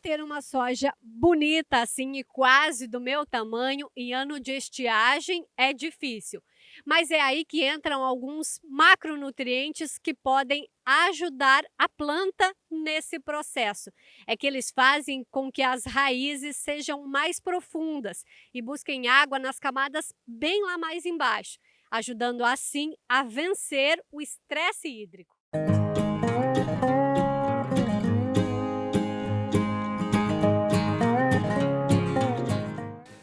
ter uma soja bonita assim e quase do meu tamanho em ano de estiagem é difícil. Mas é aí que entram alguns macronutrientes que podem ajudar a planta nesse processo. É que eles fazem com que as raízes sejam mais profundas e busquem água nas camadas bem lá mais embaixo, ajudando assim a vencer o estresse hídrico. O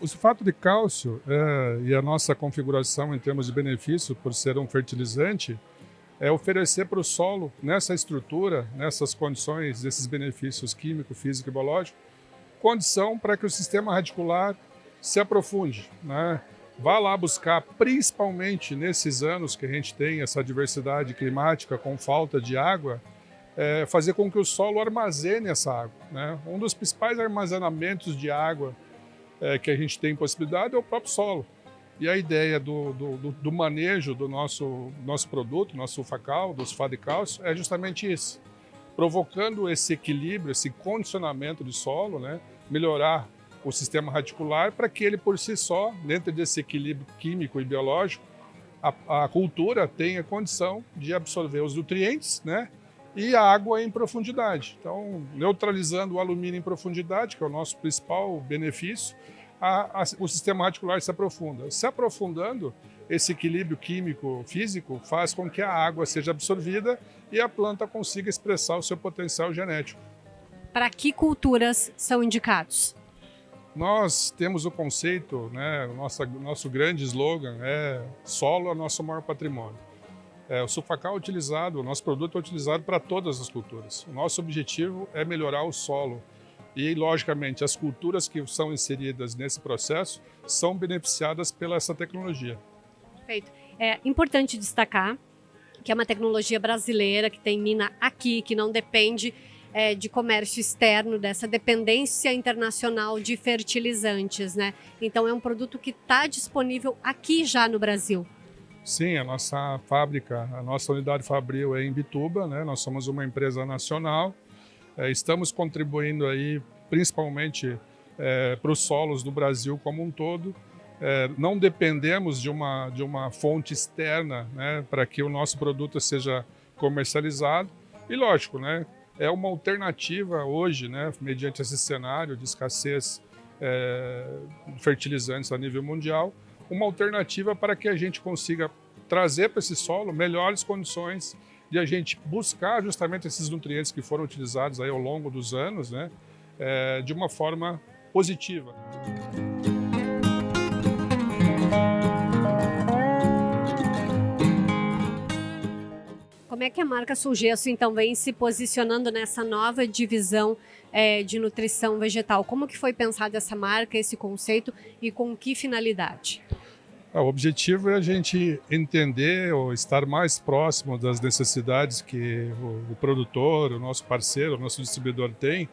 sulfato de cálcio é, e a nossa configuração em termos de benefício por ser um fertilizante é oferecer para o solo, nessa estrutura, nessas condições, esses benefícios químico, físico e biológico, condição para que o sistema radicular se aprofunde. Né? Vá lá buscar, principalmente nesses anos que a gente tem essa diversidade climática com falta de água, é, fazer com que o solo armazene essa água. Né? Um dos principais armazenamentos de água é, que a gente tem possibilidade é o próprio solo. E a ideia do, do, do manejo do nosso, nosso produto, nosso sulfacal, do sulfato de cálcio, é justamente isso. Provocando esse equilíbrio, esse condicionamento de solo, né? melhorar o sistema radicular para que ele por si só, dentro desse equilíbrio químico e biológico, a, a cultura tenha condição de absorver os nutrientes né? E a água em profundidade. Então, neutralizando o alumínio em profundidade, que é o nosso principal benefício, a, a, o sistema radicular se aprofunda. Se aprofundando, esse equilíbrio químico físico faz com que a água seja absorvida e a planta consiga expressar o seu potencial genético. Para que culturas são indicados? Nós temos o conceito, né, nossa, nosso grande slogan é solo é nosso maior patrimônio. É, o sulfacal é utilizado, o nosso produto é utilizado para todas as culturas. O nosso objetivo é melhorar o solo. E, logicamente, as culturas que são inseridas nesse processo são beneficiadas pela essa tecnologia. Perfeito. É importante destacar que é uma tecnologia brasileira, que tem mina aqui, que não depende é, de comércio externo, dessa dependência internacional de fertilizantes, né? Então é um produto que está disponível aqui já no Brasil. Sim, a nossa fábrica, a nossa unidade fabril é em Bituba, né? Nós somos uma empresa nacional. É, estamos contribuindo aí principalmente é, para os solos do Brasil como um todo. É, não dependemos de uma, de uma fonte externa né, para que o nosso produto seja comercializado. E lógico, né, é uma alternativa hoje, né, mediante esse cenário de escassez é, fertilizantes a nível mundial, uma alternativa para que a gente consiga trazer para esse solo melhores condições de a gente buscar justamente esses nutrientes que foram utilizados aí ao longo dos anos, né, é, de uma forma positiva. Como é que a marca Sulgesso então vem se posicionando nessa nova divisão é, de nutrição vegetal? Como que foi pensada essa marca, esse conceito e com que finalidade? Ah, o objetivo é a gente entender ou estar mais próximo das necessidades que o, o produtor, o nosso parceiro, o nosso distribuidor tem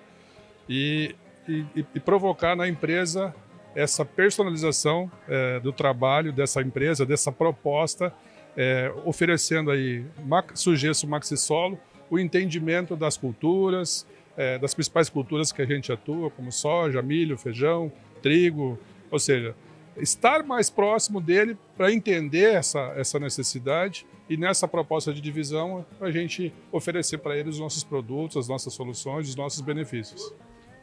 e, e, e provocar na empresa essa personalização é, do trabalho dessa empresa, dessa proposta é, oferecendo aí sujeito maxi solo, o entendimento das culturas, é, das principais culturas que a gente atua, como soja, milho, feijão, trigo, ou seja, estar mais próximo dele para entender essa, essa necessidade e nessa proposta de divisão a gente oferecer para ele os nossos produtos, as nossas soluções, os nossos benefícios.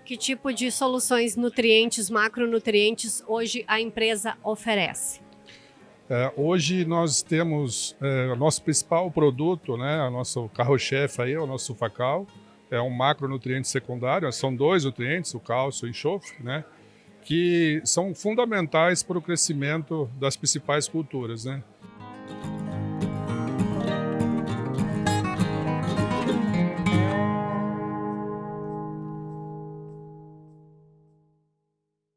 Que tipo de soluções nutrientes, macronutrientes hoje a empresa oferece? É, hoje nós temos é, o nosso principal produto, né, o nosso carro-chefe aí, é o nosso sulfacal, é um macronutriente secundário, são dois nutrientes, o cálcio e o enxofre, né, que são fundamentais para o crescimento das principais culturas. Né.